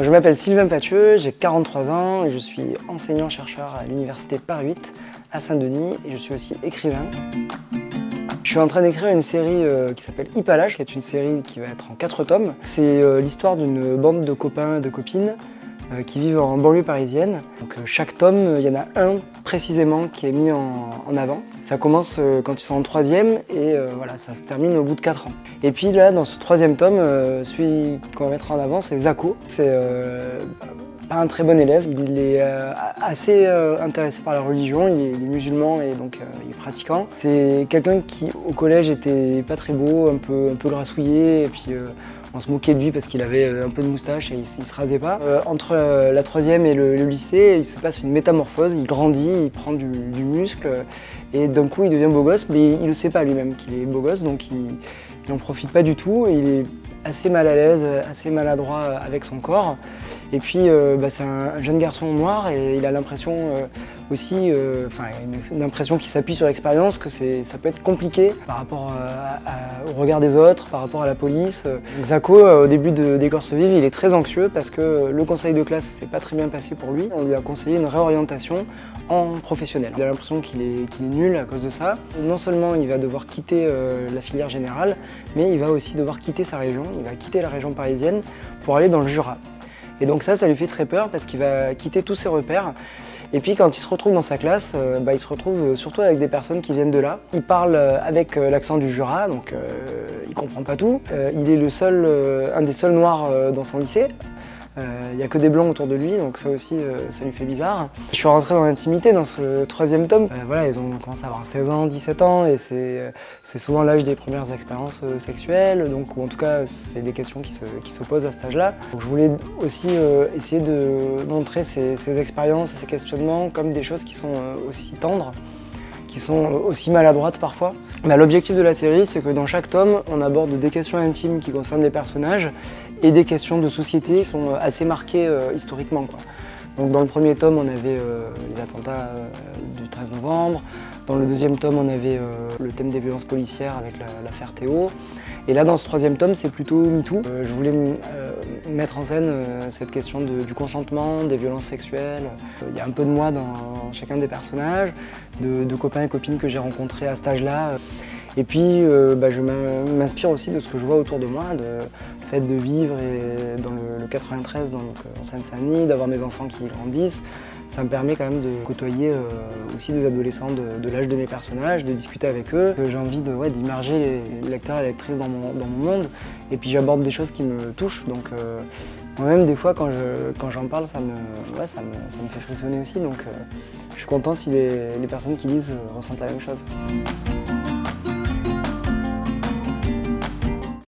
Je m'appelle Sylvain Pathieu, j'ai 43 ans et je suis enseignant-chercheur à l'Université Paris 8 à Saint-Denis et je suis aussi écrivain. Je suis en train d'écrire une série euh, qui s'appelle Hippalage, qui est une série qui va être en 4 tomes. C'est euh, l'histoire d'une bande de copains et de copines qui vivent en banlieue parisienne. Donc, chaque tome, il y en a un précisément qui est mis en, avant. Ça commence quand ils sont en troisième et voilà, ça se termine au bout de 4 ans. Et puis là, dans ce troisième tome, celui qu'on va mettre en avant, c'est Zako. C'est pas un très bon élève, il est assez intéressé par la religion, il est, musulman et donc il est pratiquant. C'est quelqu'un qui au collège était pas très beau, un peu, un peu grassouillé et puis on se moquait de lui parce qu'il avait euh, un peu de moustache et il, se rasait pas. Euh, entre euh, la troisième et le, lycée, il se passe une métamorphose, il grandit, il prend du, muscle et d'un coup il devient beau gosse, mais il ne sait pas lui-même qu'il est beau gosse, donc il n'en profite pas du tout il est assez mal à l'aise, assez maladroit avec son corps. Et puis bah, c'est un, jeune garçon noir et il a l'impression aussi, euh, enfin une, impression qui s'appuie sur l'expérience, que ça peut être compliqué par rapport au regard des autres, par rapport à la police. Euh, au début de Décorce Vive, il est très anxieux parce que le conseil de classe s'est pas très bien passé pour lui. On lui a conseillé une réorientation en professionnel. Il a l'impression qu'il est, nul à cause de ça. Non seulement il va devoir quitter euh, la filière générale, mais il va aussi devoir quitter sa région, il va quitter la région parisienne pour aller dans le Jura. Et donc ça, ça lui fait très peur parce qu'il va quitter tous ses repères. Et puis quand il se retrouve dans sa classe, euh, bah, il se retrouve euh, surtout avec des personnes qui viennent de là. Il parle euh, avec l'accent du Jura, donc il comprend pas tout. il est le seul, un des seuls noirs dans son lycée. Il n'y a que des blancs autour de lui, donc ça aussi, ça lui fait bizarre. Je suis rentré dans l'intimité dans ce troisième tome. voilà, ils ont commencé à avoir 16 ans, 17 ans, et c'est souvent l'âge des premières expériences sexuelles, donc ou en tout cas, c'est des questions qui se, qui se, posent à cet âge-là. Je voulais aussi essayer de montrer ces, ces expériences ces questionnements comme des choses qui sont aussi tendres qui sont aussi maladroites parfois. L'objectif de la série, c'est que dans chaque tome, on aborde des questions intimes qui concernent les personnages et des questions de société qui sont assez marquées euh, historiquement. Donc dans le premier tome, on avait euh, les attentats euh, du 13 novembre. Dans le deuxième tome, on avait euh, le thème des violences policières avec l'affaire Théo. Et là, dans ce troisième tome, c'est plutôt MeToo. je voulais mettre en scène cette question du consentement, des violences sexuelles. Il y a un peu de moi dans chacun des personnages, de, de copains et copines que j'ai rencontrés à cet âge-là. Et puis, euh, bah, je m'inspire aussi de ce que je vois autour de moi, de fait de vivre et dans le, 93 donc, euh, en Seine-Saint-Denis, d'avoir mes enfants qui grandissent. Ça me permet quand même de côtoyer euh, aussi des adolescents de, l'âge de mes personnages, de discuter avec eux. J'ai envie d'immerger les lecteurs et lectrices dans mon, monde. Et puis j'aborde des choses qui me touchent. Donc moi-même, des fois, quand j'en parle, ça me, ça, me, fait frissonner aussi. Donc je suis content si les, les personnes qui lisent ressentent la même chose.